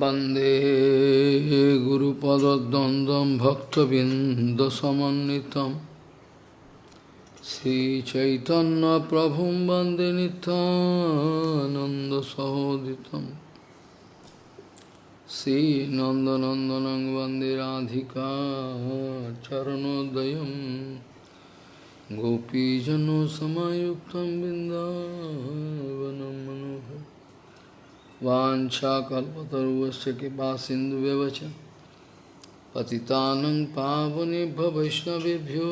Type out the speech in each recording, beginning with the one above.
वंदे गुरुपदद्वन्द्वं भक्तबिन्दसमन्वितं श्रीचैतन्यप्रभुं वंदे नित्यानन्दसहोदितं श्रीनन्दनन्दनं वंदे राधिका चरणोदयं गोपीजनसमयुक्तं बिन्दावनं मनोहर वाञ्छाकल्पतरुवस्य कृपा सिन्धुव्यवच पतितानं पावनेभ्य वैष्णवेभ्यो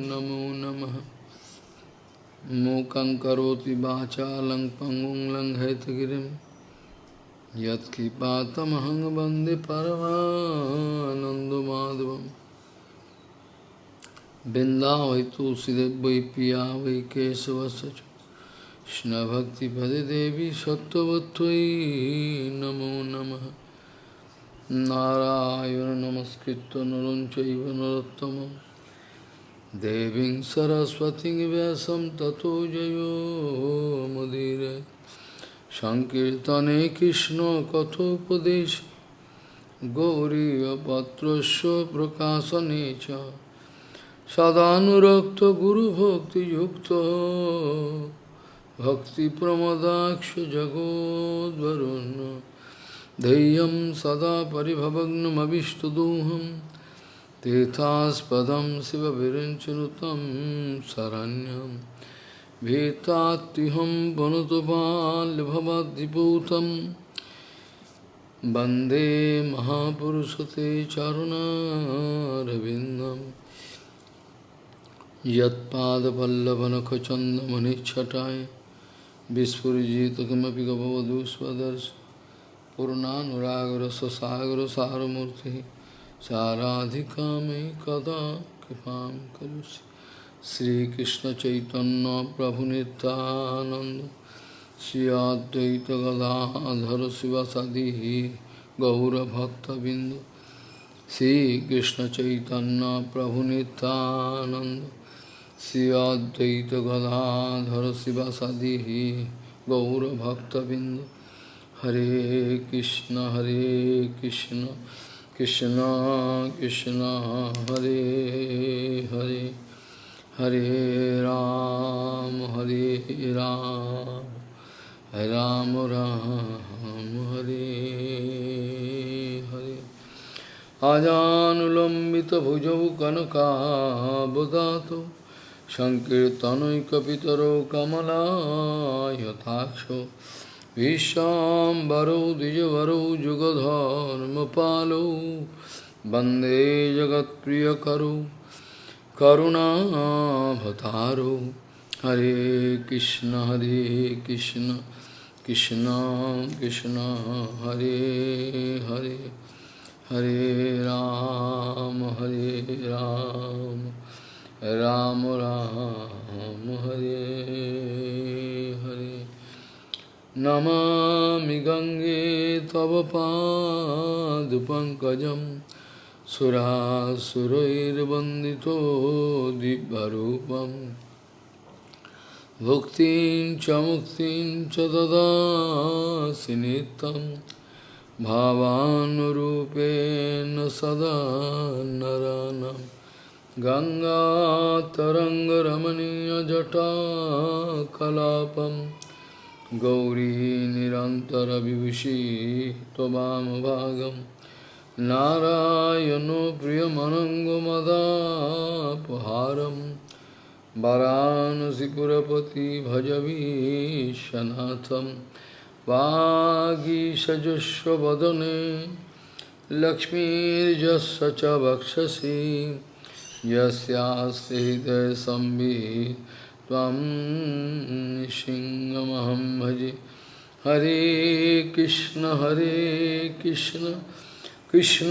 नमो नमः। मूकं करोति वाचालं पङ्गुं लङ्घयतगिरिं। यत्कृपातमहं वंदे परमानन्दमाधवं बिन्दावै तुलसीदेव वै पिया वै केशवस्य কৃষ্ণভক্তিপদে দেবী সত্যবত্যই নমো নম। নারায়ণ নমস্কৃত নরঞ্চৈব নরোত্তম। দেবীং সরস্বতী ব্যাসম ততো জয়োমদির সংকীর্তনে কৃষ্ণ কথোপদেশ। গৌরীপত্রস্য প্রকাশনে চ। সদানুরক্ত গুরুভক্তিযুক্ত। भक्तिप्रमदाक्ष जगोद्वरुन् धैर्यं सदा परिभवग्नमविष्टदोहं तीर्थास्पदं शिवविरञ्चनुतं शरण्यं। भीतात्युहं वनुतबाल्यभवद्दिपूतं वंदे महापुरुषते चरुणारविन्दम् यत्पादपल्लवनखचन्दमनिच्छटाय। विस्फुरिजित किमपि गभवधू स्वदर्श पूर्णानुरागरससागरसारमूर्तिः साराधिका मे कदा कृपां करोसि श्रीकृष्णचैतन्यप्रभुनितानन्द श्री अद्वैतगदाधर शिवसदिः गौरभक्तबिन्द श्रीकृष्णचैतन्यप्रभुनितानन्द श्री अद्वैत गदाधर शिवासादि गौरभक्तबिंद हरे कृष्ण हरे कृष्ण कृष्ण कृष्ण, हरे हरे हरे राम हरे राम राम राम, हरे हरे। अजानुलम्बितभुजौ कनकाबुदातो सङ्कीर्तनैकपितरो कमलायथाक्षो, विश्वाम्बरौ, द्विजवरौ, जुगधर्मपालौ, वंदे जगत्प्रियकरौ करुणाभतारौ हरे कृष्ण हरे कृष्ण कृष्ण कृष्ण, हरे हरे हरे राम हरे राम। राम राम, हरे हरे। नमामि गङ्गे तव पादपङ्कजं सुरासुरैर्वन्दितो दिव्यरूपं। भुक्तिं च मुक्तिं च ददासि नित्यं भावानुरूपेण सदा नरानम्। गङ्गातरङ्गरमणीयजटाकलापं गौरी निरन्तरविभूषी त्ववामभागं नारायणो प्रियमनङ्गमदापहारं वरानसिपुरपति भजवीशनाथं वागीषजुष्वदने लक्ष्मीर्जस्य च वक्षसि। यस्यास्ति हृदयसंवित् त्वं सिंहमहं भजे। हरे कृष्ण हरे कृष्ण कृष्ण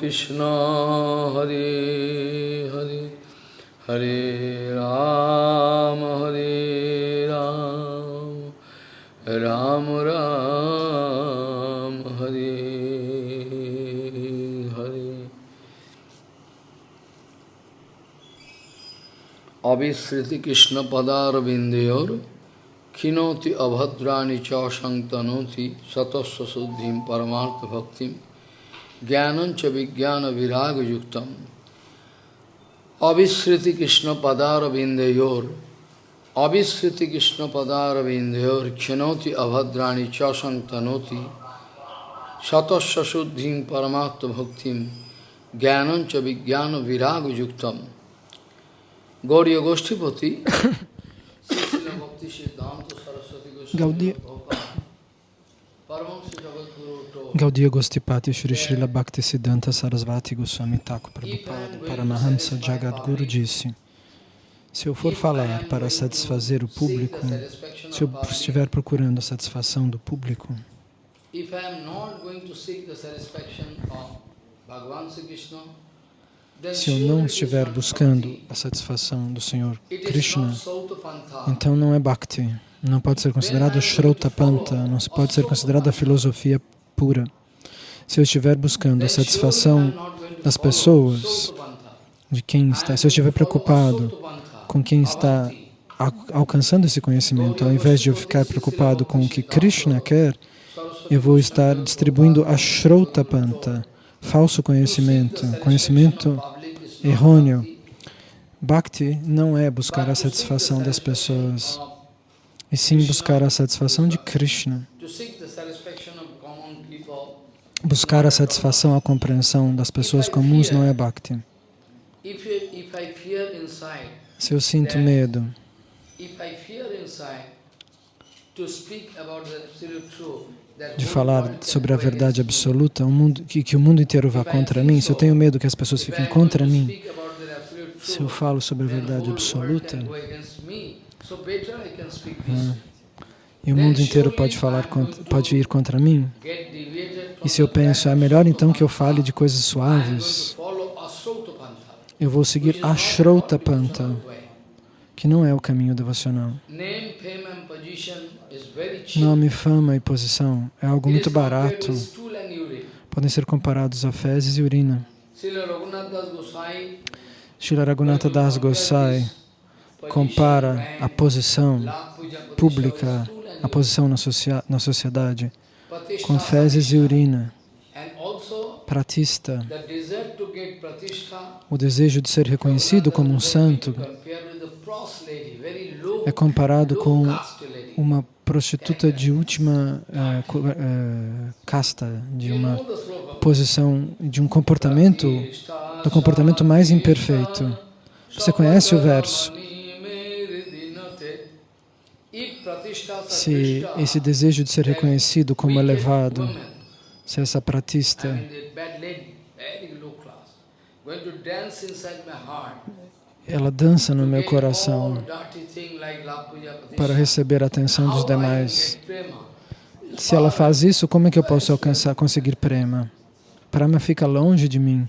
कृष्ण, हरे हरे। हरे राम हरे राम। राम राम। अविस्मृति कृष्ण पदारविंदोर खिनोति अभद्राणी चौशंकनोति सतस्व शुद्धि परमार्थ भक्ति ज्ञानं च विज्ञान विराग युक्त अविश्रृति कृष्ण पदारविंदोर अविश्रृति कृष्ण पदारविंदोर खिनोति अभद्राणी चौशंकनोति सतस्व शुद्धि परमार्थ भक्ति ज्ञानं च विज्ञान विराग युक्तम Gauriya Goshtipati Gaudiya Gaudiya Gostipati Shri Srila Bhaktisiddhanta Sarasvati Goswami Thakur Prabhupada Paramahamsa Jagadguru disse se eu for falar para satisfazer o público, se eu estiver procurando a satisfação do público, se eu não estiver buscando a satisfação do Senhor Krishna, então não é Bhakti, não pode ser considerado Shrautapanta, não pode ser considerada filosofia pura. Se eu estiver buscando a satisfação das pessoas, de quem está, se eu estiver preocupado com quem está alcançando esse conhecimento, ao invés de eu ficar preocupado com o que Krishna quer, eu vou estar distribuindo a Shrautapanta, falso conhecimento, conhecimento errôneo. Bhakti não é buscar a satisfação das pessoas, e sim buscar a satisfação de Krishna. Buscar a satisfação, a compreensão das pessoas comuns não é Bhakti. Se eu sinto medo de falar sobre a verdade absoluta, um mundo, que, que o mundo inteiro vá contra mim, se eu tenho medo que as pessoas fiquem contra mim, se eu falo sobre a verdade absoluta, hum, e o mundo inteiro pode falar, pode ir contra mim, e se eu penso, é melhor então que eu fale de coisas suaves, eu vou seguir Ashrauta Panta, que não é o caminho devocional. Nome, fama e posição é algo muito barato. Podem ser comparados a fezes e urina. Srila Raghunatha Das Gosai compara a posição pública, a posição na, na sociedade, com fezes e urina. Pratista, o desejo de ser reconhecido como um santo, é comparado com uma prostituta de última uh, uh, casta, de uma posição, de um comportamento, do comportamento mais imperfeito. Você conhece o verso? Se esse desejo de ser reconhecido como elevado, se essa pratista ela dança no meu coração para receber a atenção dos demais. Se ela faz isso, como é que eu posso alcançar, conseguir prema? Prema fica longe de mim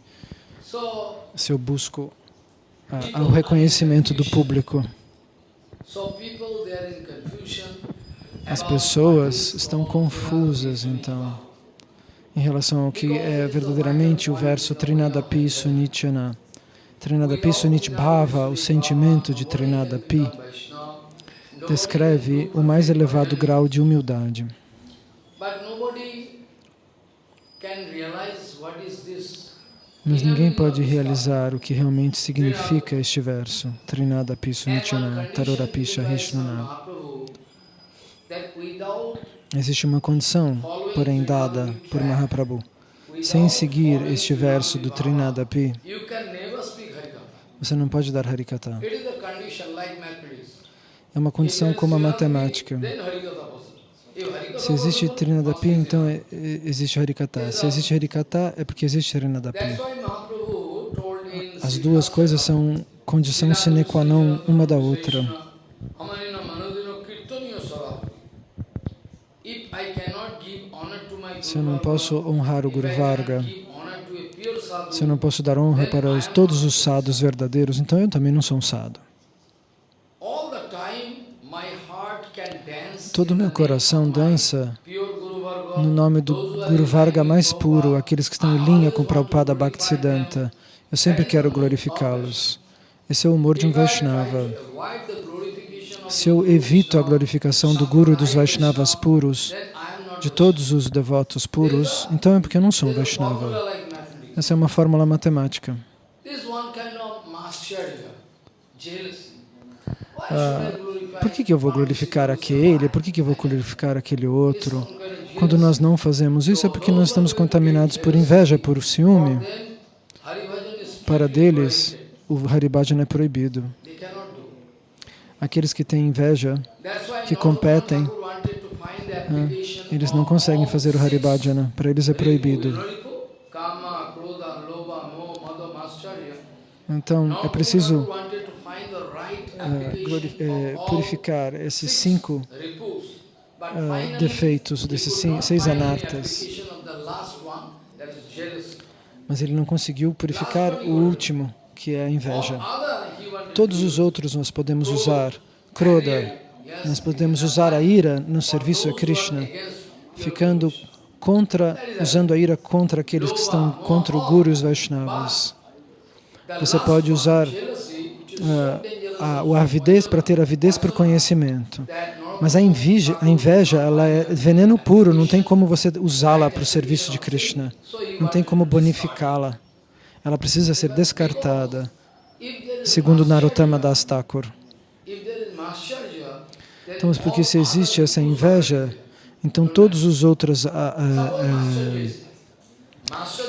se eu busco o reconhecimento do público. As pessoas estão confusas, então, em relação ao que é verdadeiramente o verso Trinadapi Sunichana. Trinadapi Sunitbhava, o sentimento de Trinadapi, descreve o mais elevado grau de humildade. Mas ninguém pode realizar o que realmente significa este verso, Trinadapi Sunichana, Tarorapi Shahishnana. Existe uma condição, porém dada por Mahaprabhu. Sem seguir este verso do Trinadapi, você não pode dar Harikata. É uma condição como a matemática. Se existe Trinadapi, então é, é, existe Harikata. Se existe Harikata, é porque existe Trinadapi. As duas coisas são condição sine qua non uma da outra. Se eu não posso honrar o Guru Varga, se eu não posso dar honra para os, todos os sadhus verdadeiros, então eu também não sou um sadhu. Todo o meu coração dança no nome do Guru Varga mais puro, aqueles que estão em linha com Prabhupada Bhaktisiddhanta. Eu sempre quero glorificá-los. Esse é o humor de um Vaishnava. Se eu evito a glorificação do Guru e dos Vaishnavas puros, de todos os devotos puros, então é porque eu não sou um Vaishnava. Essa é uma fórmula matemática. Ah, por que, que eu vou glorificar aquele? Por que, que eu vou glorificar aquele outro? Quando nós não fazemos isso é porque nós estamos contaminados por inveja, por ciúme. Para deles, o Haribhajan é proibido. Aqueles que têm inveja, que competem, ah, eles não conseguem fazer o Haribhajana. Para eles é proibido. Então, é preciso uh, purificar esses cinco uh, defeitos, desses seis anartas. Mas ele não conseguiu purificar o último, que é a inveja. Todos os outros nós podemos usar. Kroda, nós podemos usar a ira no serviço a Krishna, ficando contra, usando a ira contra aqueles que estão contra o Guru e os Vaishnavas. Você pode usar uh, a, a avidez para ter avidez por conhecimento. Mas a inveja, a inveja ela é veneno puro, não tem como você usá-la para o serviço de Krishna. Não tem como bonificá-la. Ela precisa ser descartada, segundo Narottama Das Thakur. Então, porque se existe essa inveja, então todos os outros, ah, ah, ah,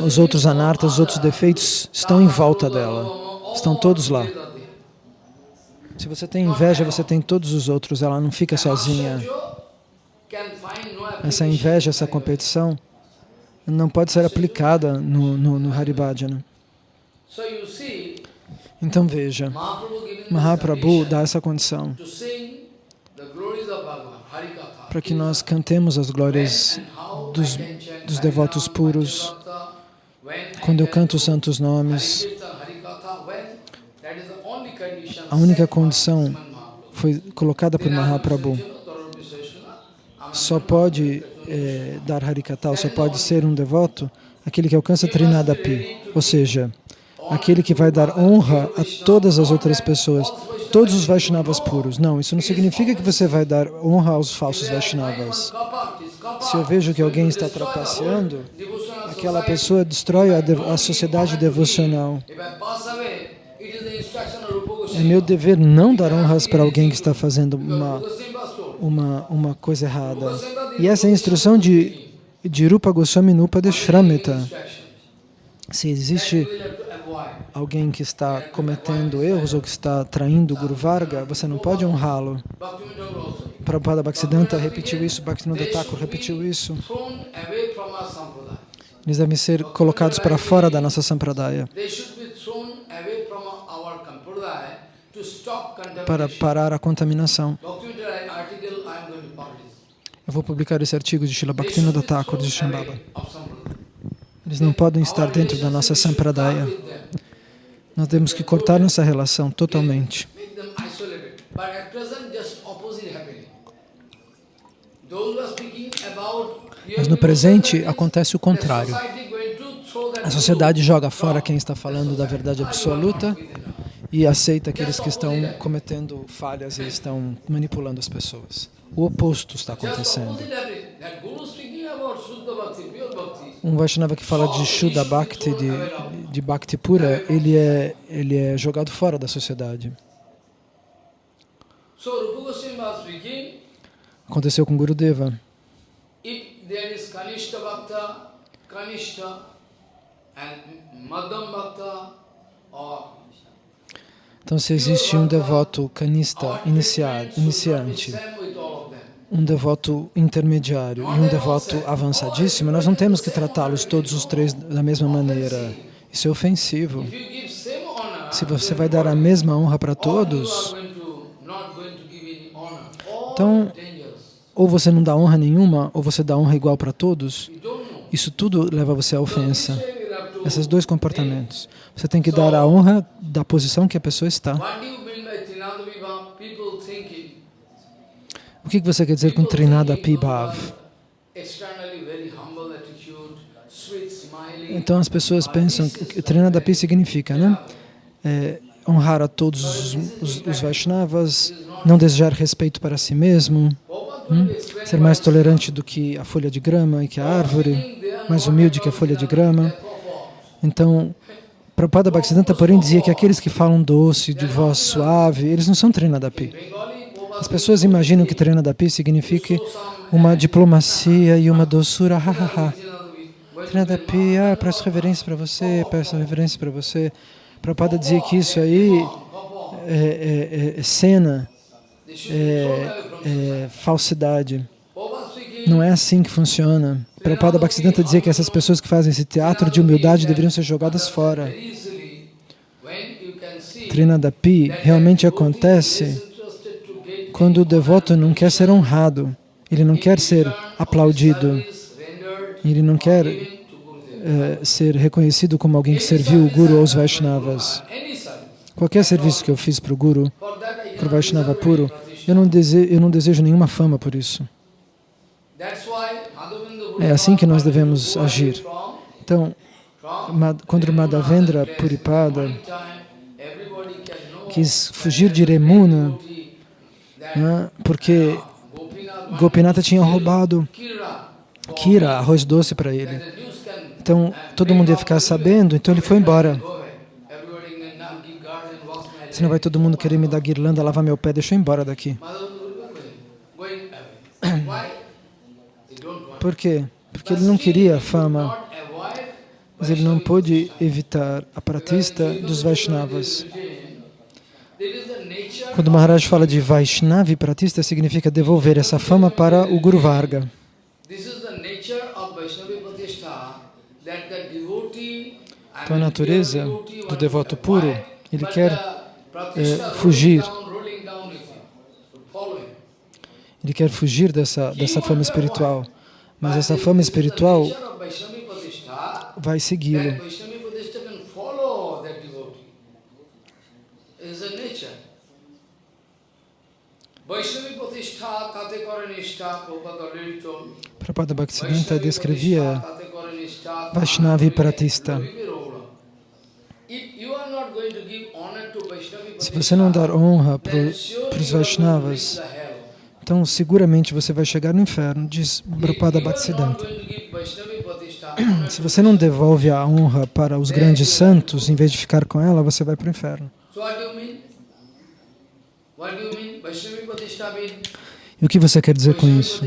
os outros anartas, os outros defeitos estão em volta dela. Estão todos lá. Se você tem inveja, você tem todos os outros, ela não fica sozinha. Essa inveja, essa competição, não pode ser aplicada no, no, no Haribhajana. Então veja, Mahaprabhu dá essa condição para que nós cantemos as glórias dos, dos devotos puros. Quando eu canto os santos nomes, a única condição foi colocada por Mahaprabhu. Só pode é, dar Harikata, só pode ser um devoto aquele que alcança Trinadapi, ou seja, aquele que vai dar honra a todas as outras pessoas, todos os Vaishnavas puros. Não, isso não significa que você vai dar honra aos falsos Vaishnavas. Se eu vejo que alguém está trapaceando, aquela pessoa destrói a, a sociedade devocional. É meu dever não dar honras para alguém que está fazendo uma, uma, uma coisa errada. E essa é a instrução de, de Rupa Goswami Nupa de Shramita. Se existe alguém que está cometendo erros ou que está traindo o Guru Varga, você não pode honrá-lo. Prabhupada Bhaktisiddhanta repetiu isso, Bhaktivinoda Thakur repetiu isso. Eles devem ser colocados para fora da nossa sampradaya para parar a contaminação. Eu vou publicar esse artigo de Srila Bhaktivinoda Thakur de Shambhava. Eles não podem estar dentro da nossa sampradaya. Nós temos que cortar nossa relação totalmente. Mas no presente acontece o contrário. A sociedade joga fora quem está falando da verdade absoluta e aceita aqueles que estão cometendo falhas e estão manipulando as pessoas. O oposto está acontecendo. Um Vaishnava que fala de Shuddha Bhakti, de, de Bhakti pura, ele é, ele é jogado fora da sociedade. Aconteceu com Gurudeva. Então, se existe um devoto canista iniciante, um devoto intermediário e um devoto avançadíssimo, nós não temos que tratá-los todos os três da mesma maneira. Isso é ofensivo. Se você vai dar a mesma honra para todos, então, ou você não dá honra nenhuma, ou você dá honra igual para todos, isso tudo leva você à ofensa esses dois comportamentos. Você tem que dar a honra da posição que a pessoa está. O que você quer dizer com Trinada Pibhav? Então as pessoas pensam que Trinada Pi significa, né? É, honrar a todos os, os, os Vaishnavas, não desejar respeito para si mesmo, hum? ser mais tolerante do que a folha de grama e que a árvore, mais humilde que a folha de grama. Então, Prabhupada Bhaktisiddhanta, porém, dizia que aqueles que falam doce, de voz suave, eles não são Trinadapi. As pessoas imaginam que Trinadapi signifique uma diplomacia e uma doçura, ha, ha, ha. Trinadapi, ah, peço reverência para você, peço reverência para você. Prabhupada dizia que isso aí é, é, é, é cena, é, é, falsidade. Não é assim que funciona. Prabhupada Bhaktisiddhanta dizia que essas pessoas que fazem esse teatro de humildade deveriam ser jogadas fora. Trinadapi realmente acontece quando o devoto não quer ser honrado, ele não quer ser aplaudido, ele não quer é, ser reconhecido como alguém que serviu o Guru aos Vaishnavas. Qualquer serviço que eu fiz para o Guru, para o Vaishnava puro, eu não, desejo, eu não desejo nenhuma fama por isso. É assim que nós devemos agir. Então, quando Madhavendra Puripada quis fugir de Remuna, né, porque Gopinata tinha roubado Kira, arroz doce para ele. Então, todo mundo ia ficar sabendo, então ele foi embora. Senão vai todo mundo querer me dar guirlanda, lavar meu pé, deixa eu ir embora daqui. Por quê? Porque ele não queria fama, mas ele não pôde evitar a pratista dos Vaishnavas. Quando Maharaj fala de Vaishnavi pratista, significa devolver essa fama para o Guru Varga. Então a natureza do devoto puro, ele quer é, fugir. Ele quer fugir dessa, dessa fama espiritual. Mas essa fama espiritual vai segui-lo. Prabhupada Bhaktisiddhanta descrevia Vaishnavi Pratista. Se você não dar honra para os Vaishnavas, então seguramente você vai chegar no inferno, diz Prabhupada Bhaktisiddhanta. Se você não devolve a honra para os grandes santos, em vez de ficar com ela, você vai para o inferno. E o que você quer dizer com isso?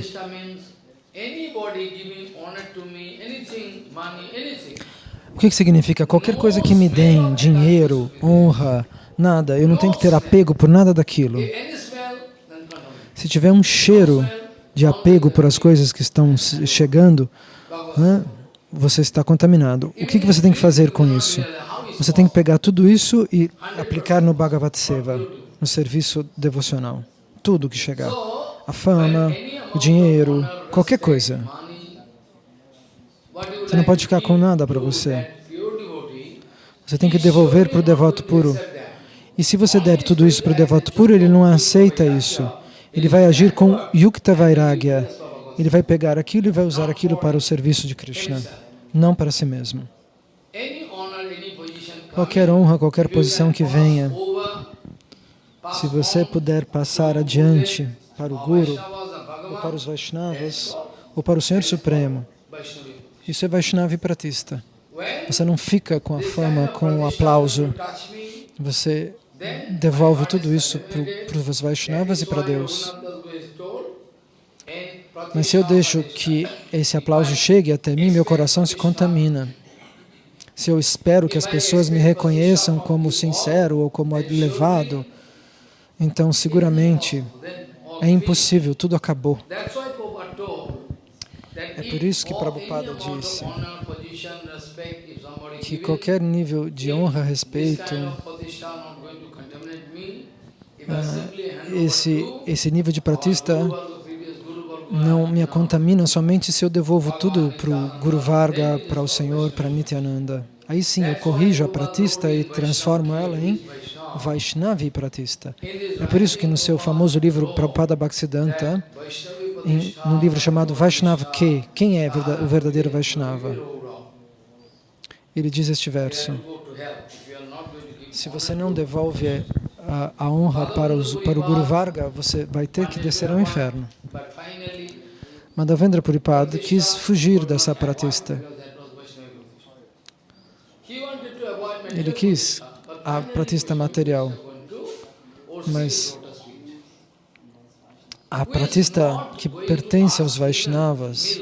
O que significa? Qualquer coisa que me deem, dinheiro, honra, nada, eu não tenho que ter apego por nada daquilo. Se tiver um cheiro de apego por as coisas que estão chegando, né, você está contaminado. O que, que você tem que fazer com isso? Você tem que pegar tudo isso e aplicar no Bhagavat Seva, no serviço devocional. Tudo que chegar. A fama, o dinheiro, qualquer coisa. Você não pode ficar com nada para você. Você tem que devolver para o devoto puro. E se você der tudo isso para o devoto puro, ele não aceita isso. Ele vai agir com Yukta Vairagya. Ele vai pegar aquilo e vai usar aquilo para o serviço de Krishna, não para si mesmo. Qualquer honra, qualquer posição que venha, se você puder passar adiante para o Guru, ou para os Vaishnavas, ou para o Senhor Supremo, isso é Vaishnava Pratista. Você não fica com a fama, com o aplauso. Você devolve tudo isso para os Vaishnavas e para Deus. Mas se eu deixo que esse aplauso chegue até mim, meu coração se contamina. Se eu espero que as pessoas me reconheçam como sincero ou como elevado, então seguramente é impossível, tudo acabou. É por isso que Prabhupada disse que qualquer nível de honra, respeito, esse, esse nível de pratista não me contamina somente se eu devolvo tudo para o Guru Varga, para o Senhor, para Nityananda. Aí sim eu corrijo a pratista e transformo ela em Vaishnavi pratista. É por isso que no seu famoso livro Prabhupada Bhaktisiddhanta, em, no livro chamado Vaishnava Ke, quem é o verdadeiro Vaishnava? Ele diz este verso. Se você não devolve a, a honra para, os, para o Guru Varga, você vai ter que descer ao inferno. Madhavendra Puripad quis fugir dessa pratista. Ele quis a pratista material, mas a pratista que pertence aos Vaishnavas,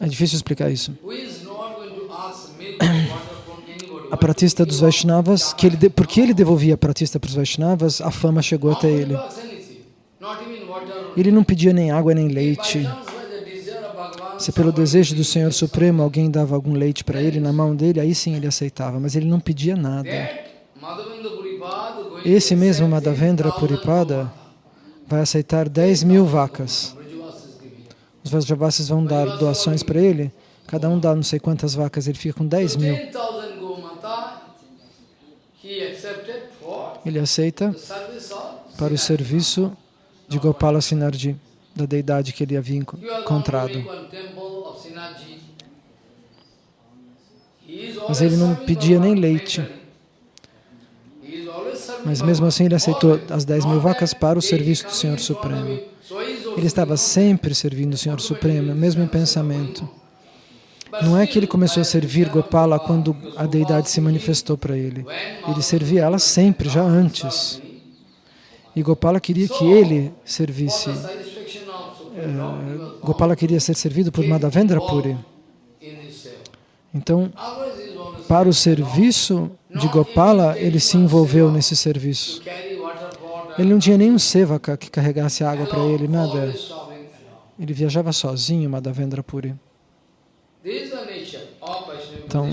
é difícil explicar isso. A pratista dos Vaishnavas, que ele, porque ele devolvia a pratista para os Vaishnavas, a fama chegou até ele. Ele não pedia nem água nem leite. Se pelo desejo do Senhor Supremo alguém dava algum leite para ele na mão dele, aí sim ele aceitava, mas ele não pedia nada. Esse mesmo Madhavendra Puripada vai aceitar 10 mil vacas. Os Vajravasis vão dar doações para ele, cada um dá não sei quantas vacas, ele fica com 10 mil. Ele aceita para o serviço de Gopala Sinarji, da deidade que ele havia encontrado. Mas ele não pedia nem leite. Mas mesmo assim ele aceitou as 10 mil vacas para o serviço do Senhor Supremo. Ele estava sempre servindo o Senhor Supremo, mesmo em pensamento. Não é que ele começou a servir Gopala quando a deidade se manifestou para ele. Ele servia ela sempre, já antes. E Gopala queria que ele servisse. Uh, Gopala queria ser servido por Madhavendra Puri. Então, para o serviço de Gopala, ele se envolveu nesse serviço. Ele não tinha nenhum sevaka que carregasse água para ele, nada. Ele viajava sozinho, Madhavendra Puri. Então,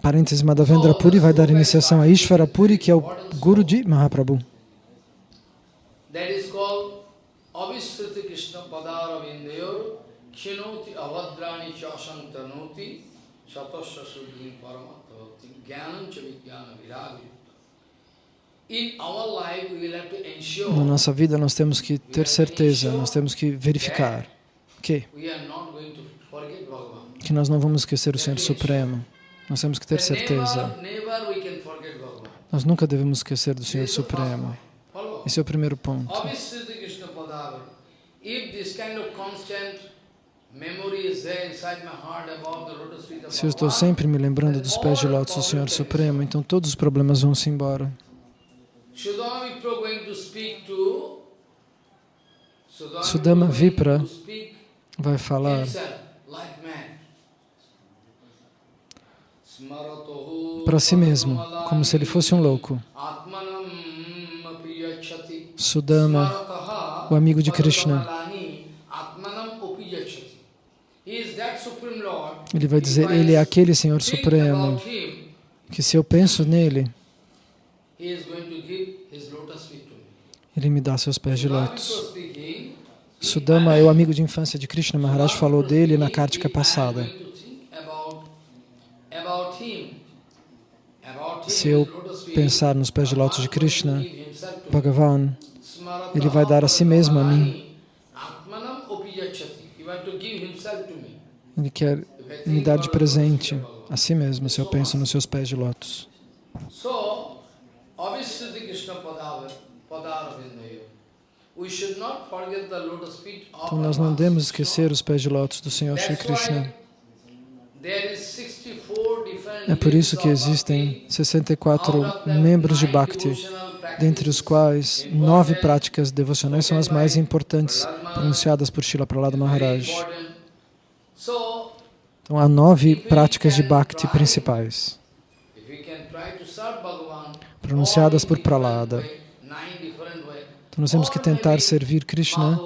parênteses, Madhavendra Puri vai dar iniciação a Ishvara Puri, que é o guru de Mahaprabhu. Na nossa vida nós temos que ter certeza, nós temos que verificar que, que nós não vamos esquecer o Senhor Supremo. Nós temos que ter certeza. Nós nunca devemos esquecer do Senhor Supremo. Esse é o primeiro ponto. Se eu estou sempre me lembrando dos pés de lótus do Senhor Supremo, então todos os problemas vão se embora. Sudama Vipra vai falar para si mesmo, como se ele fosse um louco. Sudama, o amigo de Krishna, ele vai dizer, ele é aquele Senhor Supremo, que se eu penso nele, ele me dá seus pés de lótus. Sudama é o amigo de infância de Krishna. Maharaj falou dele na Kartika passada. Se eu pensar nos pés de lótus de Krishna, Bhagavan, ele vai dar a si mesmo a mim. Ele quer me dar de presente a si mesmo, se eu penso nos seus pés de lótus. Então nós não devemos esquecer os pés de lótus do Senhor Shri Krishna. É por isso que existem 64 membros de Bhakti, dentre os quais nove práticas devocionais são as mais importantes pronunciadas por Srila Prahlada Maharaj. Então há nove práticas de Bhakti principais, pronunciadas por Prahlada. Então nós temos que tentar servir Krishna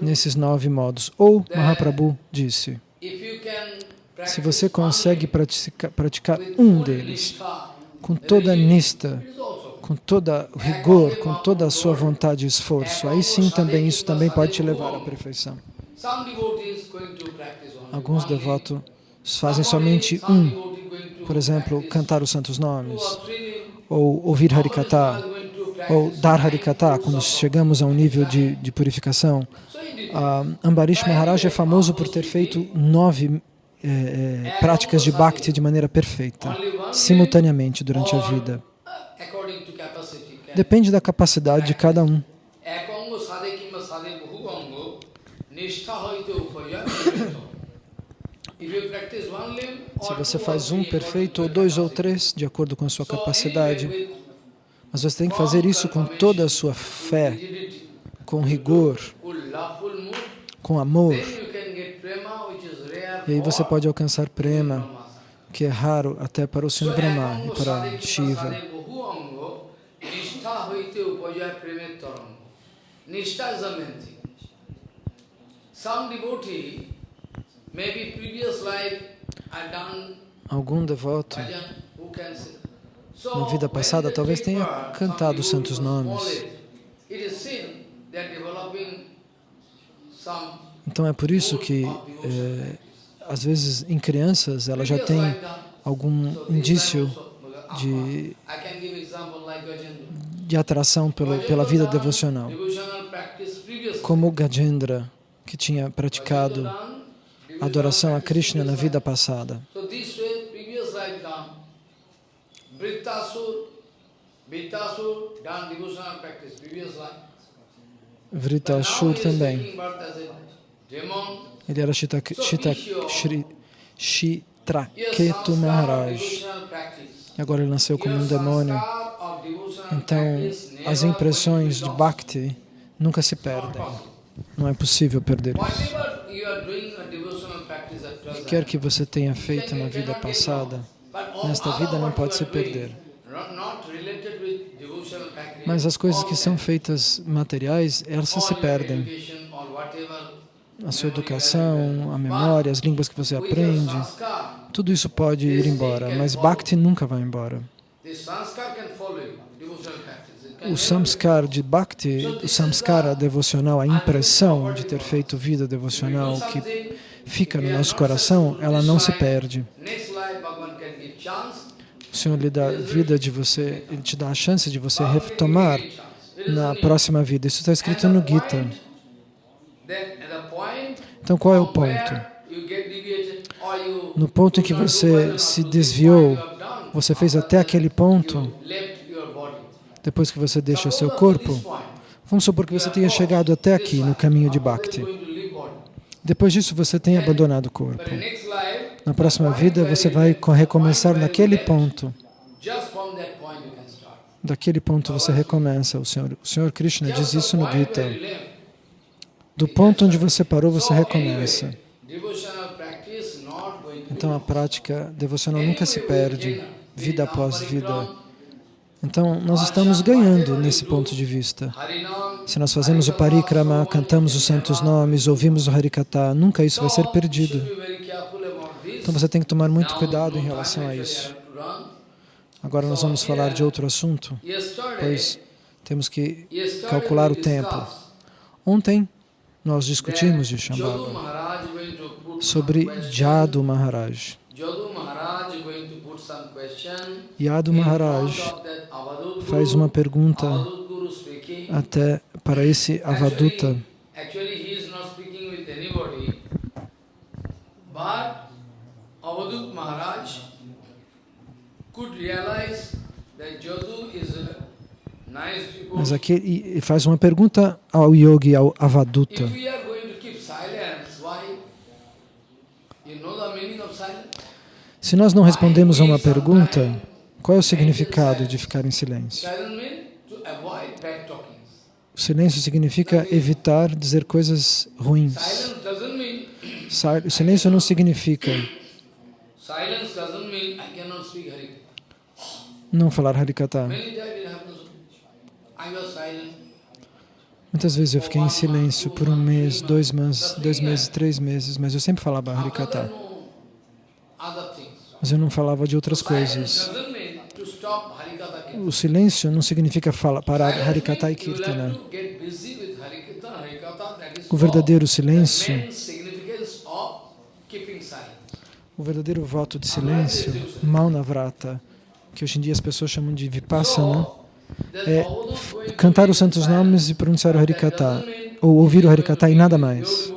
nesses nove modos. Ou Mahaprabhu disse, se você consegue praticar, praticar um deles com toda a nista, com todo o rigor, com toda a sua vontade e esforço, aí sim também isso também pode te levar à perfeição. Alguns devotos fazem somente um, por exemplo, cantar os santos nomes, ou ouvir Harikata, ou dar Harikata, quando chegamos a um nível de, de purificação. Uh, Ambarish Maharaj é famoso por ter feito nove é, é, práticas de bhakti de maneira perfeita, simultaneamente durante a vida. Depende da capacidade de cada um. Se você faz um perfeito, ou dois ou três, de acordo com a sua capacidade, mas você tem que fazer isso com toda a sua fé, com rigor, com amor. E aí você pode alcançar prema, que é raro até para o Senhor Brahma e para Shiva. Algum devoto na vida passada talvez tenha cantado os santos nomes. Então é por isso que, é, às vezes, em crianças, ela já tem algum indício de, de atração pelo, pela vida devocional. Como Gajendra, que tinha praticado adoração a Krishna na vida passada. Vritasur também. Ele era Chitraketu Maharaj. E agora ele nasceu como um demônio. Então, as impressões de Bhakti nunca se perdem. Não é possível perder isso. O que quer que você tenha feito na vida passada, nesta vida não pode se perder. Mas as coisas que são feitas materiais, elas se perdem. A sua educação, a memória, as línguas que você aprende, tudo isso pode ir embora, mas Bhakti nunca vai embora. O samskar de Bhakti, o samskara devocional, a impressão de ter feito vida devocional que fica no nosso coração, ela não se perde. O Senhor lhe dá vida de você, Ele te dá a chance de você retomar na próxima vida. Isso está escrito no Gita. Então, qual é o ponto? No ponto em que você se desviou, você fez até aquele ponto, depois que você deixa seu corpo, vamos supor que você tenha chegado até aqui no caminho de Bhakti. Depois disso, você tem abandonado o corpo. Na próxima vida, você vai recomeçar naquele ponto. Daquele ponto você recomeça. O Senhor, o Senhor Krishna diz isso no Gita. Do ponto onde você parou, você recomeça. Então a prática devocional nunca se perde, vida após vida. Então, nós estamos ganhando nesse ponto de vista. Se nós fazemos o parikrama, cantamos os santos nomes, ouvimos o harikata, nunca isso vai ser perdido. Então você tem que tomar muito cuidado em relação a isso. Agora nós vamos falar de outro assunto, pois temos que calcular o tempo. Ontem nós discutimos de Shambhava sobre Jadu Maharaj. Yadu Maharaj faz uma pergunta até para esse Avaduta. Avadut Maharaj mas aqui ele faz uma pergunta ao yogi, ao Avaduta. Se nós não respondemos a uma pergunta, qual é o significado de ficar em silêncio? O silêncio significa evitar dizer coisas ruins. O silêncio não significa não falar Harikata. Muitas vezes eu fiquei em silêncio por um mês, dois meses, dois meses, três meses, mas eu sempre falava Harikata. Mas eu não falava de outras coisas. O silêncio não significa falar, parar Harikata e Kirtana. O verdadeiro silêncio, o verdadeiro voto de silêncio, Maunavrata, que hoje em dia as pessoas chamam de Vipassana, é cantar os santos nomes e pronunciar o Harikata, ou ouvir o Harikata e nada mais.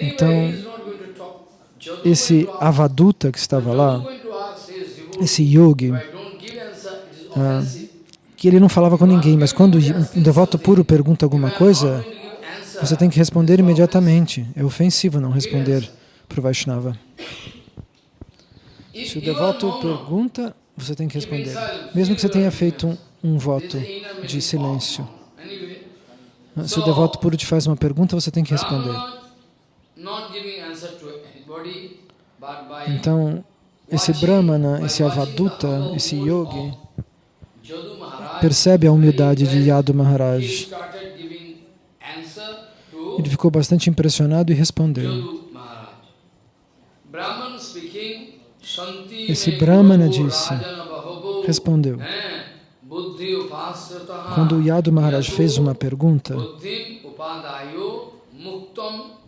Então, esse avaduta que estava lá, esse yogi, ah, que ele não falava com ninguém, mas quando um devoto puro pergunta alguma coisa, você tem que responder imediatamente. É ofensivo não responder para o Vaishnava. Se o devoto pergunta, você tem que responder. Mesmo que você tenha feito um, um voto de silêncio. Se o devoto puro te faz uma pergunta, você tem que responder. Então, esse Brahmana, esse Avaduta, esse Yogi, percebe a humildade de Yadu Maharaj. Ele ficou bastante impressionado e respondeu. Esse Brahmana disse, respondeu, quando o Yadu Maharaj fez uma pergunta,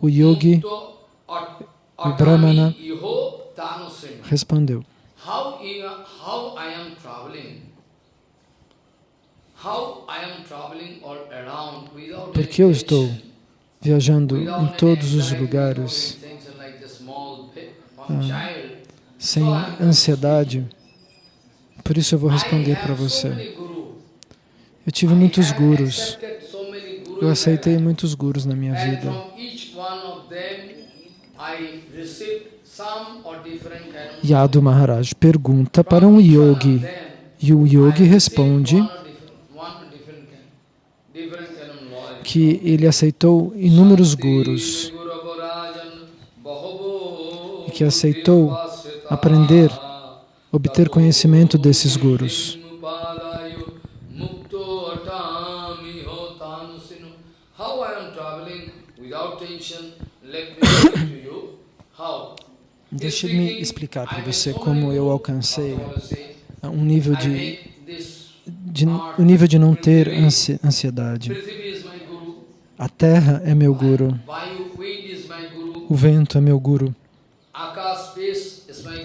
o yogi, o Brahmana, respondeu. Por que eu estou viajando em todos os lugares? ah, sem ansiedade? Por isso eu vou responder para você. Eu tive muitos gurus. Eu aceitei muitos gurus na minha vida. Yadu Maharaj pergunta para um yogi e o yogi responde que ele aceitou inúmeros gurus e que aceitou aprender, obter conhecimento desses gurus. Deixe-me explicar para você como eu alcancei um nível de, de, um nível de não ter ansiedade. A terra é meu guru. O vento é meu guru.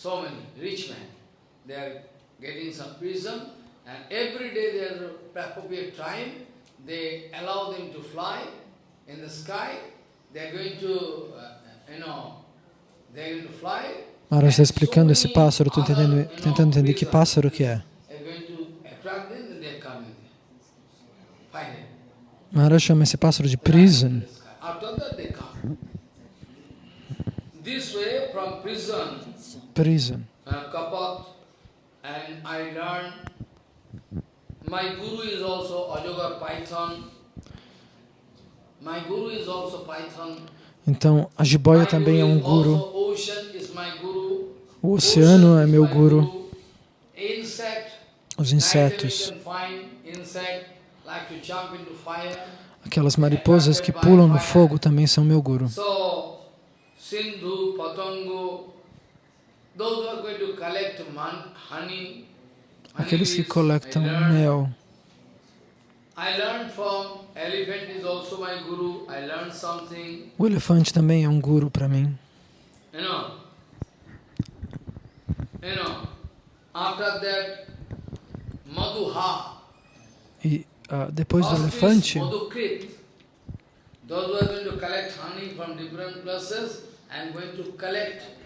so many, you know, rich men. They are getting some prison, and every day there is appropriate time, they allow them to fly in the sky, Maharaj está explicando esse pássaro, estou tentando entender que pássaro que é. Maharaj chama esse pássaro de prison. Prison. My guru is Python. Então, a jiboia também é um guru. O oceano é meu guru. Os insetos. Aquelas mariposas que pulam no fogo também são meu guru. Aqueles que coletam mel. O elefante também é um guru para mim. E uh, depois do elefante, those who are going to collect honey from different places and going to collect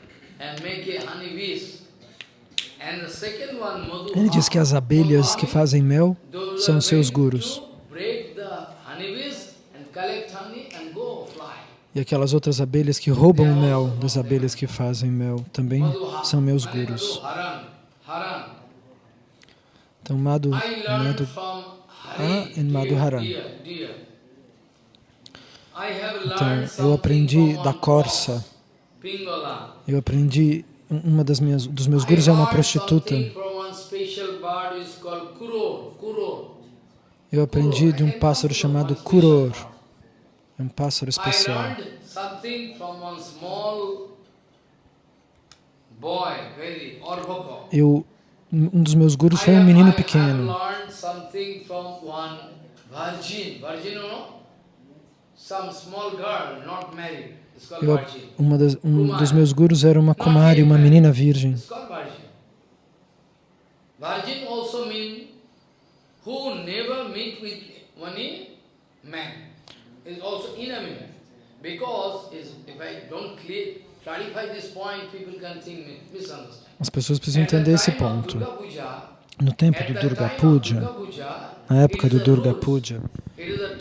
Ele diz que as abelhas que fazem mel são seus gurus. E aquelas outras abelhas que roubam o mel das abelhas que fazem mel também são meus gurus. Então, Madhu, Madhu Ha e Madhuharan. Então, eu aprendi da corça, eu aprendi uma das minhas, dos meus gurus é uma prostituta. Eu aprendi de um pássaro chamado Kuror. É um pássaro especial. Eu, um dos meus gurus foi um menino pequeno. Eu, uma das, um dos meus gurus era uma Kumari, uma menina virgem. Virgin also means who never meet with any man is also inanimate. Because if I don't clear, clarify this point, people can think misunderstand. As pessoas precisam entender esse ponto. No tempo do Durga Puja, na época do Durga Puja, regra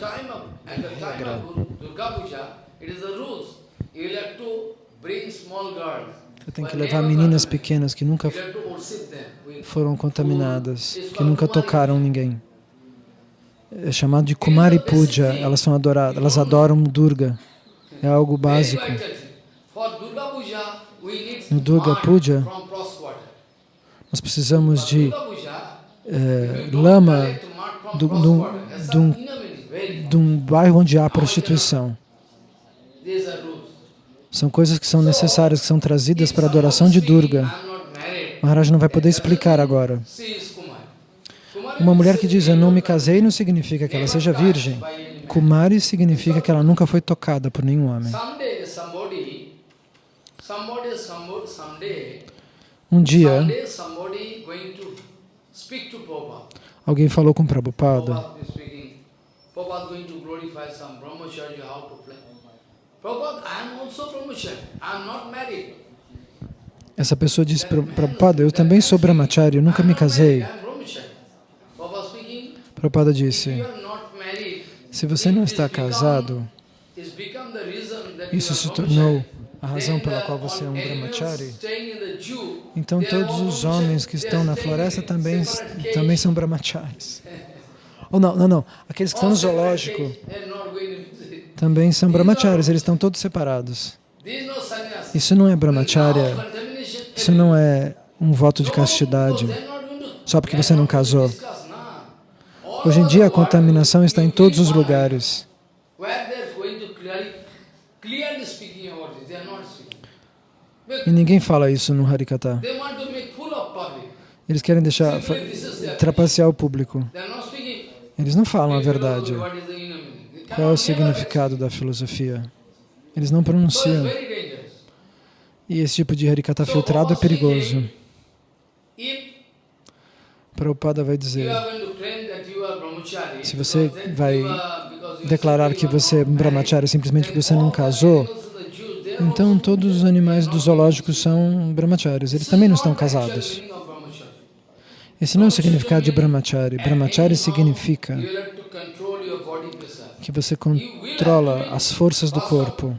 você tem que levar meninas pequenas que nunca foram contaminadas, que nunca tocaram ninguém. É chamado de Kumari Puja, elas são adoradas, elas adoram Durga. É algo básico. No Durga Puja, nós precisamos de é, lama de um bairro onde há prostituição. São coisas que são necessárias, que são trazidas para a adoração de Durga. Maharaj não vai poder explicar agora. Uma mulher que diz, eu não me casei, não significa que ela seja virgem. Kumari significa que ela nunca foi tocada por nenhum homem. Um dia, alguém falou com Prabhupada, Prabhupada Essa pessoa disse para Prabhupada, eu também sou brahmachari, eu nunca me casei. Prabhupada disse, se você não está casado, isso se tornou a razão pela qual você é um brahmachari, então todos os homens que estão na floresta também, também são brahmacharis. Ou não, não, não, aqueles que estão no zoológico também são brahmacharis, eles estão todos separados. Isso não é brahmacharya, isso não é um voto de castidade, só porque você não casou. Hoje em dia a contaminação está em todos os lugares. E ninguém fala isso no Harikata. Eles querem deixar trapacear o público. Eles não falam a verdade. Qual é o significado da filosofia? Eles não pronunciam. E esse tipo de Harikata filtrado é perigoso. Prabhupada vai dizer, se você vai declarar que você é brahmachari simplesmente porque você não casou, então todos os animais dos zoológicos são brahmacharis, eles também não estão casados. Esse não é o significado de brahmachari. Brahmachari significa que você controla as forças do corpo,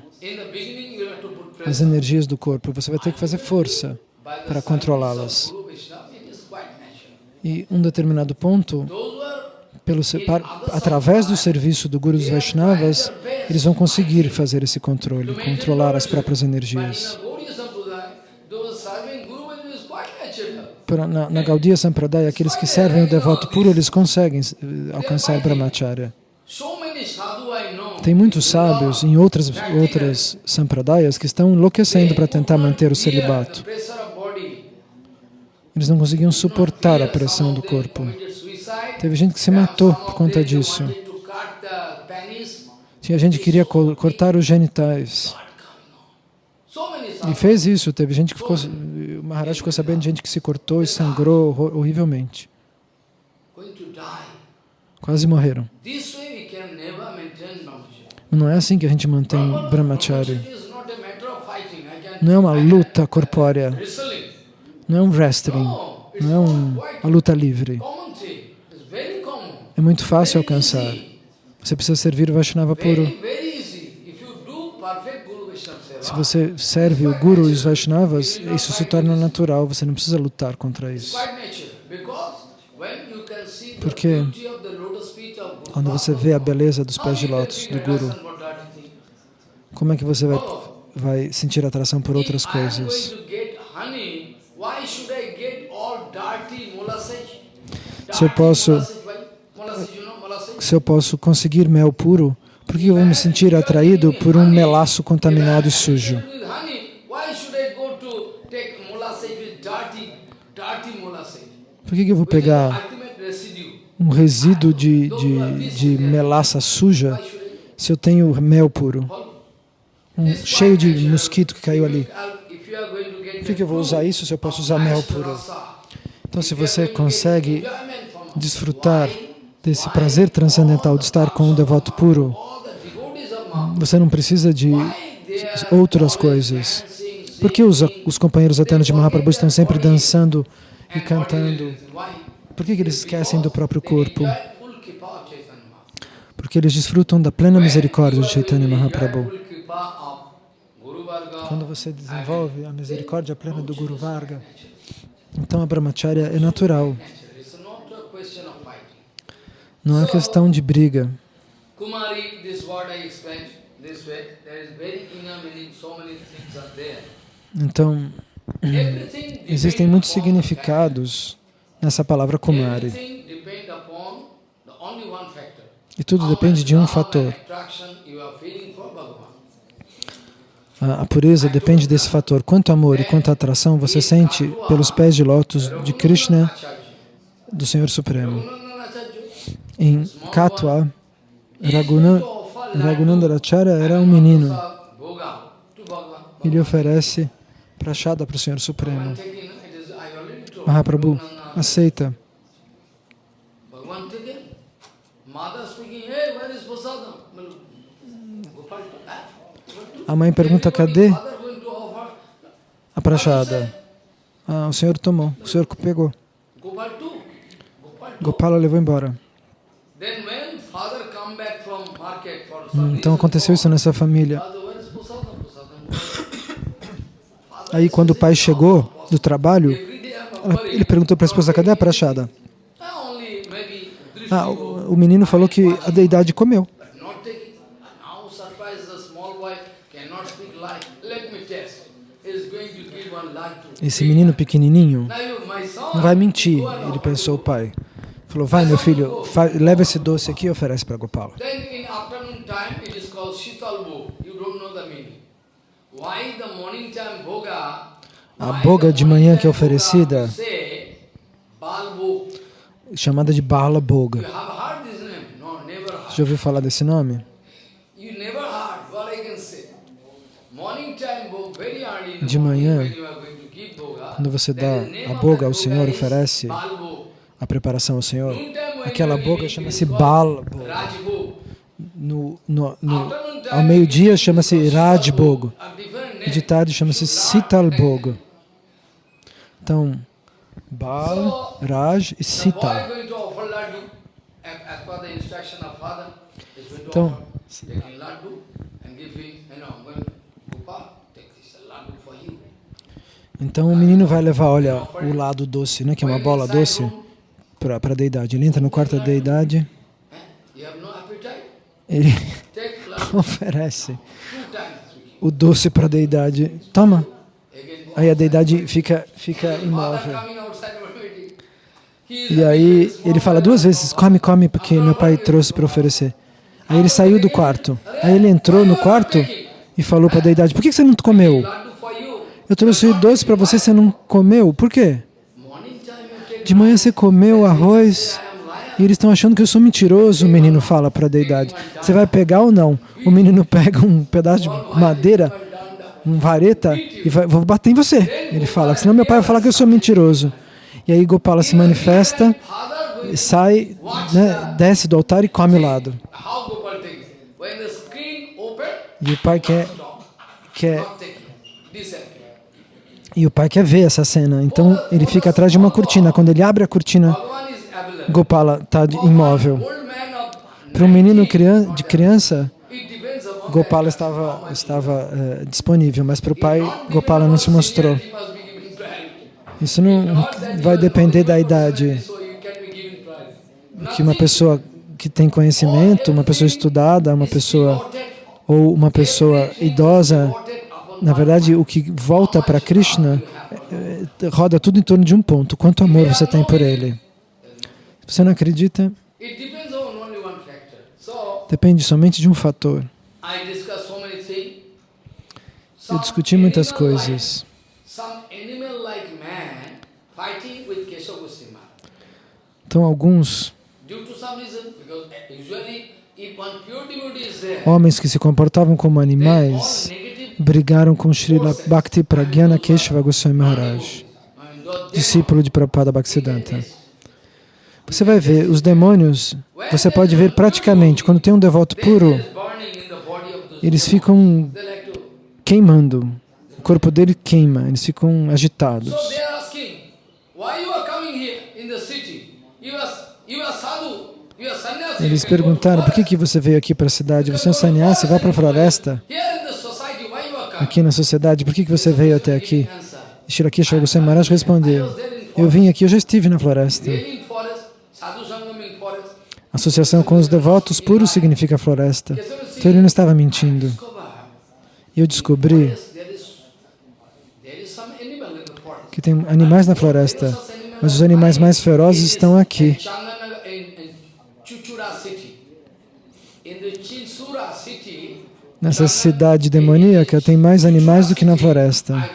as energias do corpo. Você vai ter que fazer força para controlá-las. E um determinado ponto, pelo, através do serviço do Guru dos Vaishnavas, eles vão conseguir fazer esse controle, controlar as próprias energias. Na, na Gaudiya Sampradaya, aqueles que servem o devoto puro, eles conseguem eh, alcançar Brahmacharya. Tem muitos sábios em outras, outras Sampradayas que estão enlouquecendo para tentar manter o celibato. Eles não conseguiam suportar a pressão do corpo. Teve gente que se matou por conta disso. Tinha gente que queria cortar os genitais. E fez isso. Teve gente que ficou... Maharaj ficou sabendo de gente que se cortou e sangrou horrivelmente. Quase morreram. Não é assim que a gente mantém brahmachari. Não é uma luta corpórea. Não é um wrestling. Não é um, uma luta livre. É muito fácil alcançar. Você precisa servir o Vaishnava puro. Se você serve o Guru e os Vaishnavas, isso se torna natural, você não precisa lutar contra isso. Porque quando você vê a beleza dos pés de lótus do Guru, como é que você vai, vai sentir atração por outras coisas? Se eu posso, se eu posso conseguir mel puro, por que eu vou me sentir atraído por um melaço contaminado e sujo? Por que, que eu vou pegar um resíduo de, de, de melaça suja se eu tenho mel puro? Um, cheio de mosquito que caiu ali. Por que, que eu vou usar isso se eu posso usar mel puro? Então, se você consegue desfrutar desse prazer transcendental de estar com um devoto puro, você não precisa de outras coisas. Por que os, os companheiros eternos de Mahaprabhu estão sempre dançando e cantando? Por que, que eles esquecem do próprio corpo? Porque eles desfrutam da plena misericórdia de Chaitanya Mahaprabhu. Quando você desenvolve a misericórdia plena do Guru Varga, então a brahmacharya é natural. Não é questão de briga. Então, existem muitos significados nessa palavra Kumari. E tudo depende de um fator. A pureza depende desse fator. Quanto amor e quanto atração você sente pelos pés de lótus de Krishna, do Senhor Supremo. Em Katwa, Raghunandaracharya era um menino. Ele oferece prachada para o Senhor Supremo. Mahaprabhu aceita. A mãe pergunta, cadê a prachada? Ah, o senhor tomou, o senhor pegou. Gopala levou embora. Então aconteceu isso nessa família. Aí quando o pai chegou do trabalho, ele perguntou para a esposa, cadê a prachada? Ah, o, o menino falou que a deidade comeu. Esse menino pequenininho não vai mentir, ele pensou o pai. Falou, vai meu filho, leva esse doce aqui e oferece para Gopala. A boga de manhã que é oferecida, chamada de Bala Boga. Já ouviu falar desse nome? De manhã, quando você dá a boga ao Senhor, oferece a preparação ao Senhor, aquela boga chama-se Bal no, no, no, Ao meio-dia chama-se Raj Boga. E de tarde chama-se Sital Boga. Então, Bal, Raj e Sital. Então, então o menino vai levar, olha, o lado doce, né, que é uma bola doce, para a deidade. Ele entra no quarto da deidade, ele oferece o doce para a deidade. Toma! Aí a deidade fica, fica imóvel. E aí ele fala duas vezes, come, come, porque meu pai trouxe para oferecer. Aí ele saiu do quarto. Aí ele entrou no quarto e falou para a deidade, por que você não comeu? Eu trouxe doce para você, você não comeu? Por quê? De manhã você comeu arroz e eles estão achando que eu sou mentiroso, o menino fala para a deidade. Você vai pegar ou não? O menino pega um pedaço de madeira, um vareta, e vai, vou bater em você. Ele fala, senão meu pai vai falar que eu sou mentiroso. E aí Gopala se manifesta, sai, né, desce do altar e come o lado. E o pai quer, quer e o pai quer ver essa cena, então ele fica atrás de uma cortina. Quando ele abre a cortina, Gopala está imóvel. Para um menino de criança, Gopala estava, estava uh, disponível, mas para o pai, Gopala não se mostrou. Isso não vai depender da idade. Que uma pessoa que tem conhecimento, uma pessoa estudada, uma pessoa ou uma pessoa idosa, na verdade, o que volta para Krishna é, roda tudo em torno de um ponto. Quanto amor você tem por ele? Você não acredita, depende somente de um fator. Eu discuti muitas coisas. Então alguns homens que se comportavam como animais brigaram com Srila Bhakti Pragyana Keshava Goswami Maharaj, discípulo de Prabhupada Bhaktisiddhanta. Você vai ver, os demônios, você pode ver praticamente, quando tem um devoto puro, eles ficam queimando, o corpo dele queima, eles ficam agitados. Eles perguntaram, por que, que você veio aqui para a cidade? Você é um sannyasi, vai para a floresta. Aqui na sociedade, por que, que você veio até aqui? Shirakesha Goswami respondeu, eu vim aqui, eu já estive na floresta. Associação com os devotos puros significa floresta. Então ele não estava mentindo. E eu descobri que tem animais na floresta, mas os animais mais ferozes estão aqui. Nessa cidade demoníaca tem mais animais do que na floresta.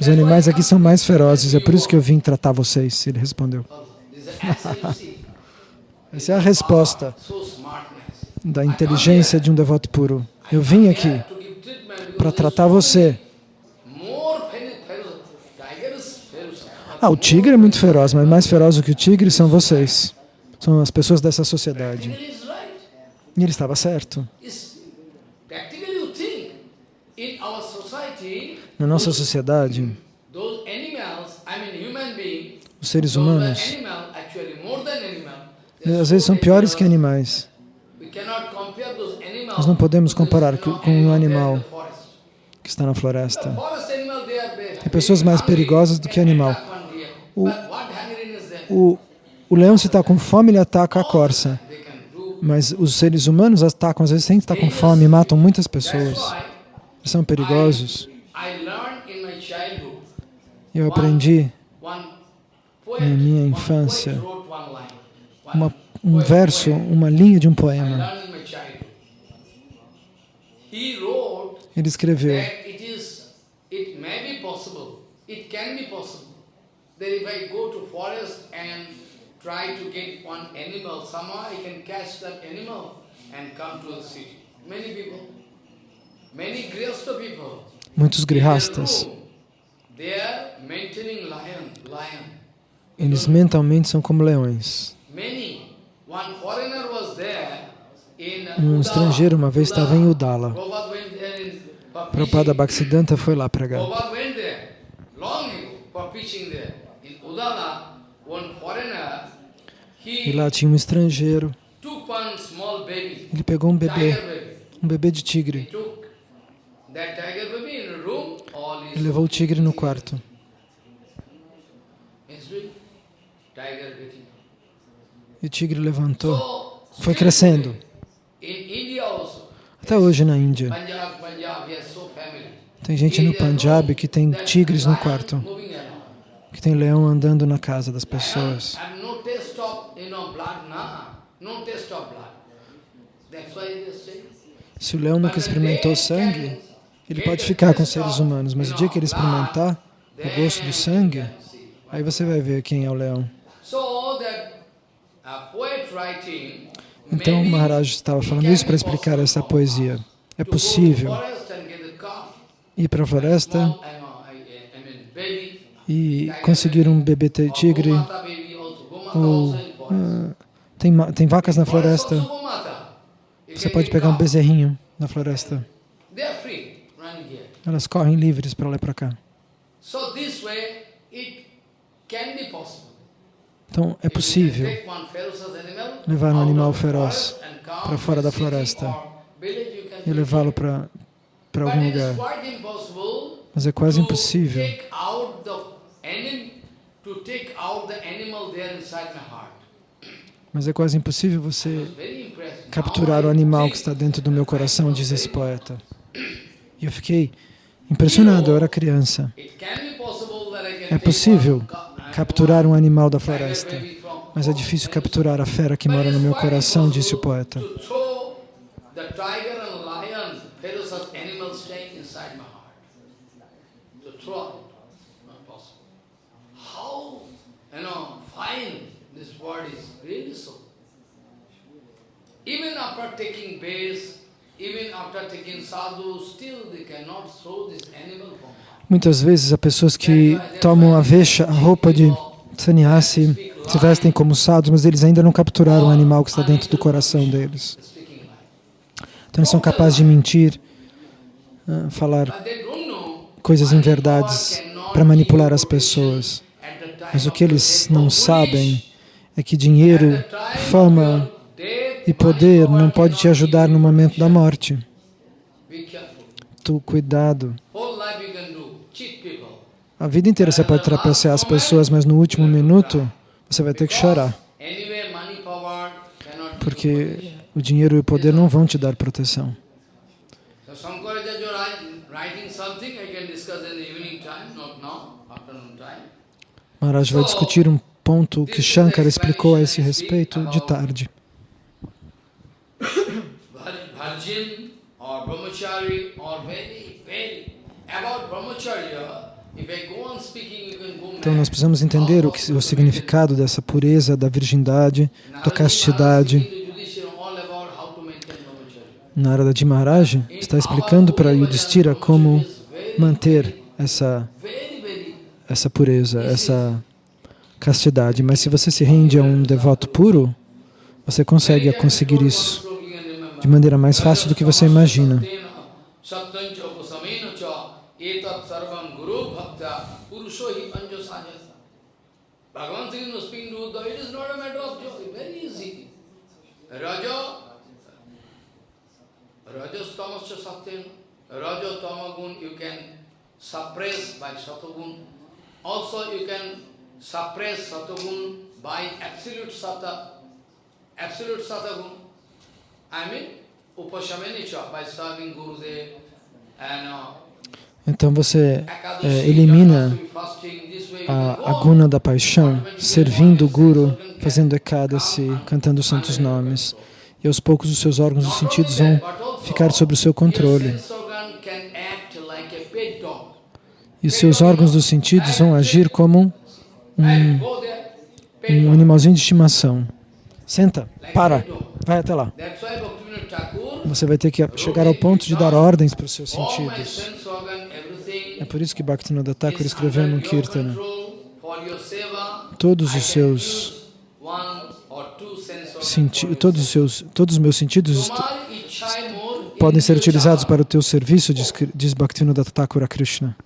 Os animais aqui são mais ferozes, é por isso que eu vim tratar vocês, ele respondeu. Essa é a resposta da inteligência de um devoto puro. Eu vim aqui para tratar você. Ah, o tigre é muito feroz, mas mais feroz do que o tigre são vocês. São as pessoas dessa sociedade. E ele estava certo. Na nossa sociedade, os seres humanos, às vezes são piores que animais. Nós não podemos comparar com um animal que está na floresta. Tem pessoas mais perigosas do que animal. O, o, o leão, se está com fome, ele ataca a corça. Mas os seres humanos atacam, às vezes, sem estar com fome, matam muitas pessoas. São perigosos. Eu aprendi na minha infância uma, um verso, uma linha de um poema. Ele escreveu that if I go to forest and try to get one animal, somehow I can catch that animal and come to the city. Many people, many grihasta people, muitos grihastas, eles mentalmente são como leões. Um estrangeiro uma vez estava em Udala. Prabhupada Bhaktisiddhanta foi lá pregar. E lá tinha um estrangeiro. Ele pegou um bebê, um bebê de tigre. E levou o tigre no quarto. E o tigre levantou, foi crescendo. Até hoje na Índia. Tem gente no Punjab que tem tigres no quarto que tem leão andando na casa das pessoas. Se o leão nunca experimentou sangue, ele pode ficar com seres humanos, mas o dia que ele experimentar o gosto do sangue, aí você vai ver quem é o leão. Então o Maharaj estava falando isso para explicar essa poesia. É possível ir para a floresta e conseguir um bebê tigre, ou uh, tem, tem vacas na floresta, você pode pegar um bezerrinho na floresta. Elas correm livres para lá e para cá. Então, é possível levar um animal feroz para fora da floresta e levá-lo para algum lugar. Mas é quase impossível mas é quase impossível você capturar o animal que está dentro do meu coração, diz esse poeta. E eu fiquei impressionado, eu era criança. É possível capturar um animal da floresta, mas é difícil capturar a fera que mora no meu coração, disse o poeta. Even after taking base, even after taking sadhu, still they cannot throw this animal form. Muitas vezes há pessoas que tomam a vexa, a roupa de sannyasi, se vestem como sadhus, mas eles ainda não capturaram o animal que está dentro do coração deles. Então eles são capazes de mentir, ah, falar coisas em verdades para manipular as pessoas. Mas o que eles não sabem é que dinheiro, fama, e poder não pode te ajudar no momento da morte. Tu, cuidado. A vida inteira você pode trapacear as pessoas, mas no último minuto você vai ter que chorar. Porque o dinheiro e o poder não vão te dar proteção. Maharaj vai discutir um ponto que Shankara explicou a esse respeito de tarde. então nós precisamos entender o, que, o significado dessa pureza, da virgindade, da castidade. Narada de Maharaj está explicando para Yudhishthira como manter essa, essa pureza, essa castidade. Mas se você se rende a um devoto puro, você consegue conseguir isso de maneira mais fácil do que você imagina. Bhagavan Sri was speaking to Uddhava, it is not a matter of joy, very easy. Raja, Rajas Raja tamagun you can suppress by satagun. Also you can suppress satagun by absolute sata, absolute satagun. Então você é, elimina a, a guna da paixão, servindo o Guru, fazendo ekadasi, cantando os santos nomes. E aos poucos os seus órgãos dos sentidos vão ficar sob o seu controle. E seus órgãos dos sentidos vão agir como um, um animalzinho de estimação. Senta, para, vai até lá. Você vai ter que chegar ao ponto de dar ordens para os seus sentidos. É por isso que Bhaktivinoda Thakur escreveu no Kirtana. Todos os seus todos os seus todos os meus sentidos podem ser utilizados para o teu serviço, diz, diz Bhaktivinoda Thakur a Krishna.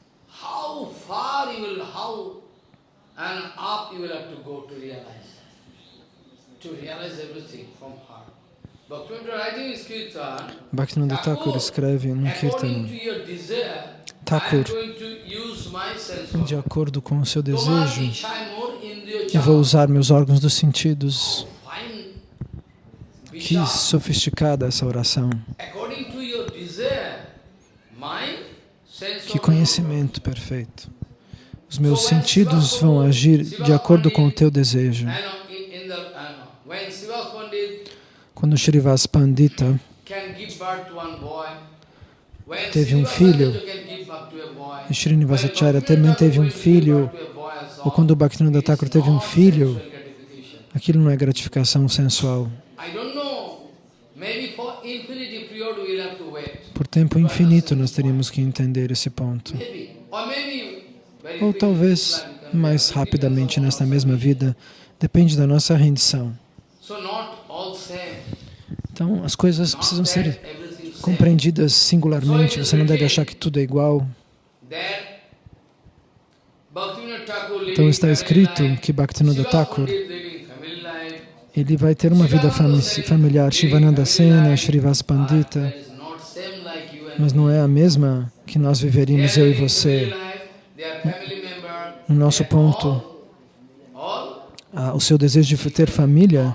Bhaktivinoda Thakur escreve no Kirtana, Thakur, de acordo com o seu desejo, eu vou usar meus órgãos dos sentidos. Que sofisticada essa oração. Que conhecimento perfeito. Os meus sentidos vão agir de acordo com o teu desejo. Quando Srivas Pandita teve um filho, e Srinivasacharya também teve um filho, ou quando o Bhaktivinoda Thakur teve um filho, aquilo não é gratificação sensual. Por tempo infinito nós teríamos que entender esse ponto. Ou talvez mais rapidamente nesta mesma vida, depende da nossa rendição. Então, as coisas precisam ser compreendidas singularmente, você não deve achar que tudo é igual. Então está escrito que Bhaktivinoda Thakur ele vai ter uma vida familiar, Shivananda Sena, Srivas Pandita, mas não é a mesma que nós viveríamos, eu e você. No nosso ponto, o seu desejo de ter família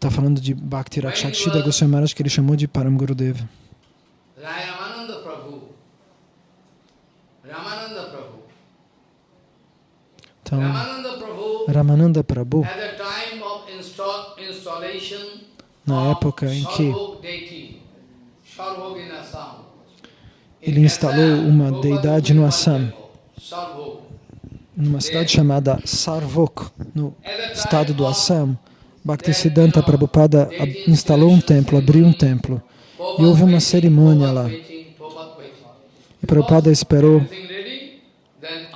está falando de Bhakti Rakshakshidra Goswami Maharaj, que ele chamou de Param Gurudeva. Ramananda Prabhu. Ramananda Prabhu. Então, Ramananda Prabhu, na época em que ele instalou uma deidade no Assam, numa cidade chamada Sarvok, no estado do Assam, Bhaktisiddhanta Prabhupada instalou um templo, abriu um templo, e houve uma cerimônia lá. E Prabhupada esperou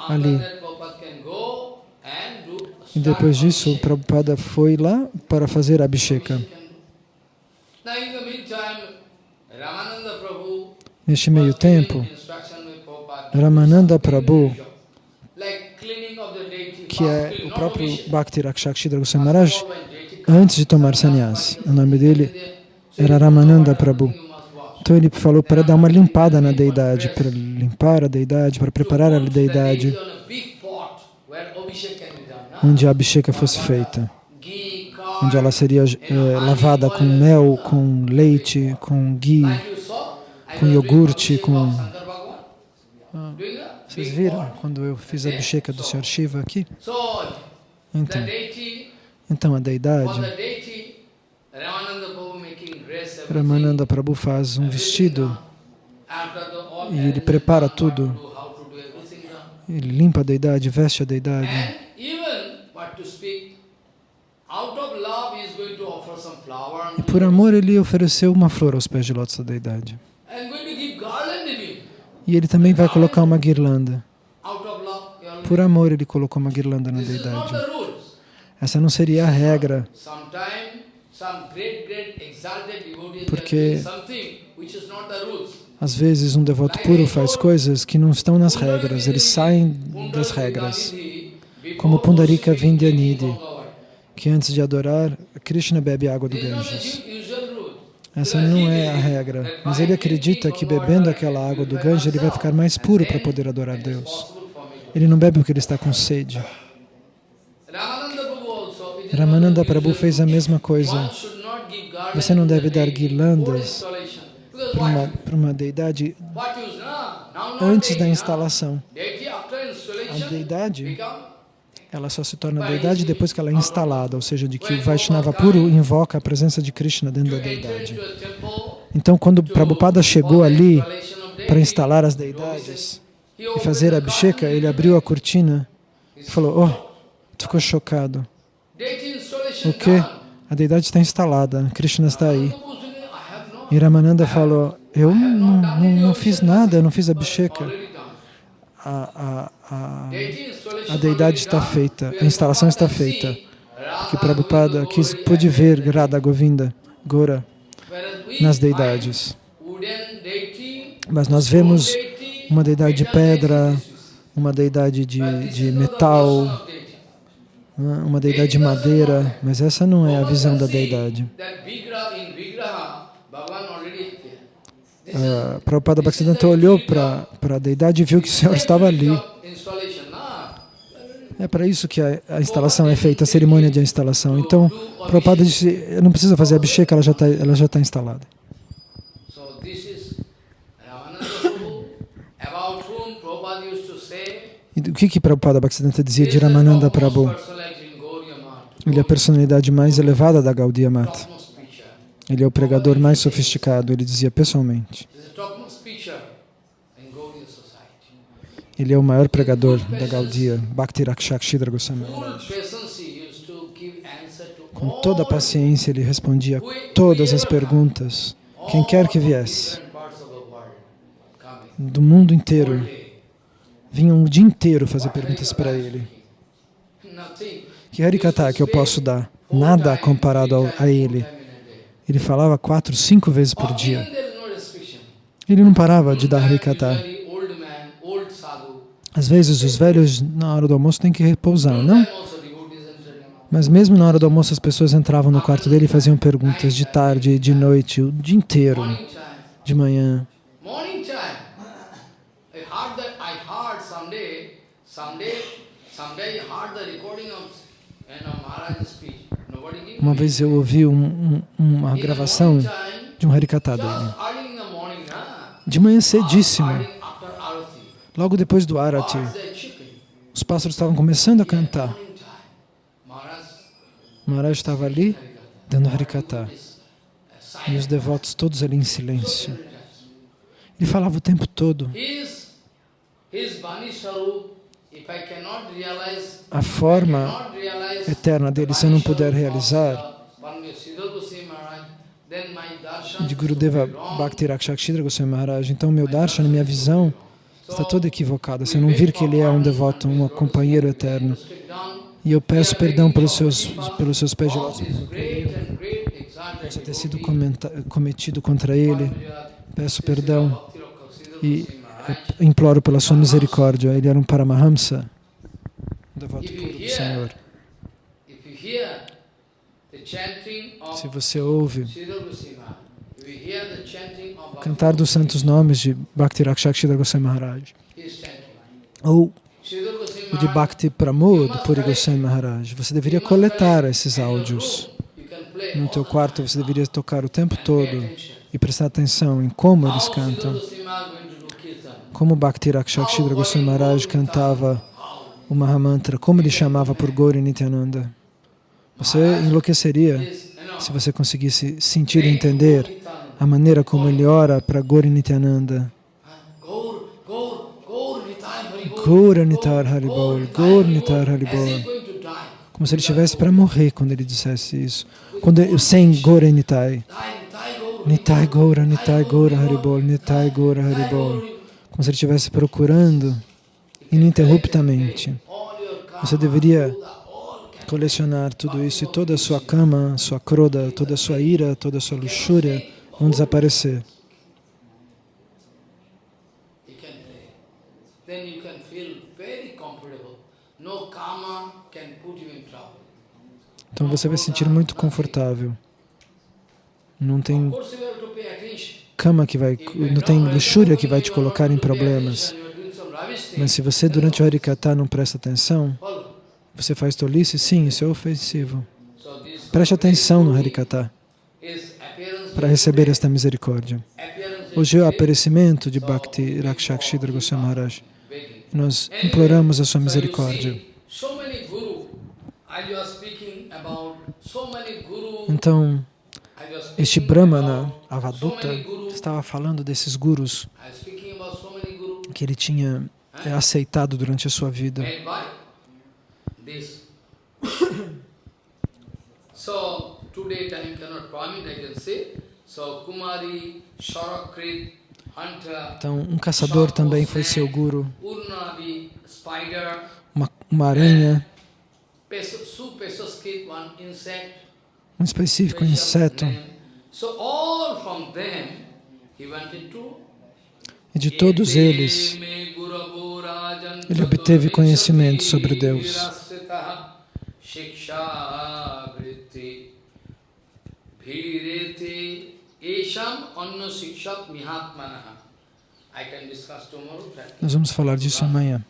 ali. E depois disso, Prabhupada foi lá para fazer Abhisheka. Neste meio tempo, Ramananda Prabhu, que é o próprio Bhakti Rakshakshidra Goswami Maharaj, antes de tomar sannyas, o nome dele era Ramananda Prabhu. Então ele falou para dar uma limpada na deidade, para limpar a deidade, para preparar a deidade onde a abhisheka fosse feita, onde ela seria é, lavada com mel, com leite, com ghee, com iogurte, com... Vocês viram quando eu fiz a abhisheka do Sr. Shiva aqui? Então, então a deidade, Ramananda Prabhu faz um vestido e ele prepara tudo. Ele limpa a deidade, veste a deidade. E por amor ele ofereceu uma flor aos pés de lótus da deidade. E ele também vai colocar uma guirlanda. Por amor ele colocou uma guirlanda na deidade. Essa não seria a regra. Porque às vezes um devoto puro faz coisas que não estão nas regras, eles saem das regras. Como Pundarika Vindyanidhi que antes de adorar, Krishna bebe água do Ganges. Essa não é a regra, mas ele acredita que bebendo aquela água do Ganges ele vai ficar mais puro para poder adorar Deus. Ele não bebe porque ele está com sede. Ramananda Prabhu fez a mesma coisa. Você não deve dar guirlandas para uma, para uma deidade antes da instalação. A deidade ela só se torna deidade depois que ela é instalada, ou seja, de que o Vaishnava puro invoca a presença de Krishna dentro da deidade. Então, quando Prabhupada chegou ali para instalar as deidades e fazer a Abhisheka, ele abriu a cortina e falou, oh, ficou chocado. O que? A deidade está instalada, Krishna está aí. E Ramananda falou, eu não, não, não fiz nada, eu não fiz Abhisheka. A, a, a, a deidade está feita, a instalação está feita. Porque Prabhupada quis, pôde ver Radha Govinda, Gora, nas deidades. Mas nós vemos uma deidade de pedra, uma deidade de, de metal, uma deidade de madeira, mas essa não é a visão da deidade. Uh, Prabhupada Bhaktisiddhanta olhou para a deidade e viu que o Senhor estava ali. É para isso que a, a, instalação é feita, a cerimônia de instalação. Então, Prabhupada disse, não precisa fazer a abhisheka, ela já está ela já tá instalada. E o que que Prabhupada Bhaktisiddhanta dizia de Ramananda Prabhu? Ele é a personalidade mais elevada da Gaudiya Mata. Ele é o pregador mais sofisticado, ele dizia pessoalmente. Ele é o maior pregador da Gaudiya, Bhakti Rakshakshidra Goswami Com toda a paciência, ele respondia todas as perguntas, quem quer que viesse, do mundo inteiro, vinham o dia inteiro fazer perguntas para ele. Que Harikata que eu posso dar? Nada comparado a ele. Ele falava quatro, cinco vezes por dia. Ele não parava de dar Harikata. Às vezes os velhos na hora do almoço têm que repousar, não? Mas mesmo na hora do almoço as pessoas entravam no quarto dele e faziam perguntas de tarde, de noite, o dia inteiro, de manhã. Uma vez eu ouvi um, um, uma gravação de um Harikata dele. De manhã cedíssimo, logo depois do Arati, os pássaros estavam começando a cantar. Maharaj estava ali, dando Harikata. E os devotos todos ali em silêncio. Ele falava o tempo todo. A forma eterna dele, se eu não puder realizar, de Gurudeva Bhakti Rakshakshidra Goswami Maharaj, então meu darshan, minha visão, está toda equivocada. Se eu não vir que ele é um devoto, um companheiro eterno, e eu peço perdão pelos seus, pelos seus pés de possa ter sido cometido contra ele, peço perdão e imploro pela sua misericórdia. Ele era um Paramahamsa, um devoto puro do Senhor. Se você ouve o cantar dos santos nomes de Bhakti Rakshakshidra Goswami Maharaj, ou o de Bhakti Pramod Puri Goswami Maharaj, você deveria coletar esses áudios. No teu quarto você deveria tocar o tempo todo e prestar atenção em como eles cantam. Como Bhakti Rakshakshidra Goswami Maharaj cantava o Mahamantra, como ele chamava por Gauri Nityananda. Você enlouqueceria se você conseguisse sentir e entender a maneira como ele ora para Gauri Nityananda. Gaura Nitar Haribol, Gaur Nitar Haribol. Como se ele estivesse para morrer quando ele dissesse isso. Quando eu, sem Gaura Nitai. Nitai Gaura, Nitai Gaura Haribol, Nitai Gaura Haribol. Como se ele estivesse procurando ininterruptamente. Você deveria colecionar tudo isso e toda a sua cama, sua croda, toda a sua ira, toda a sua luxúria vão desaparecer. Então você vai se sentir muito confortável. Não tem cama que vai, não tem luxúria que vai te colocar em problemas. Mas se você durante o Harikata não presta atenção, você faz tolice? Sim, isso é ofensivo. Preste atenção no Harikata para receber esta misericórdia. Hoje é o aparecimento de Bhakti Rakshakshidra Goswami Maharaj. Nós imploramos a sua misericórdia. Então, este Brahmana, Avaduta, estava falando desses gurus que ele tinha aceitado durante a sua vida. Então, um caçador também foi seu guru. Uma, uma aranha. Um específico inseto. E de todos eles, ele obteve conhecimento sobre Deus. Nós vamos falar disso amanhã.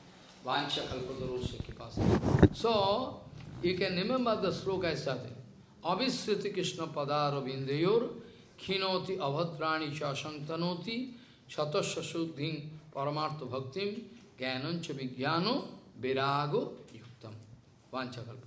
So, you can remember the sloka is starting. Avisriti Krishna Padaravindayor Khinoti Avatrani Chasantanoti Shatasya Suddhim Paramartha Bhaktim Gyanancha Vijnano Virago Yuktam Vanchakalpa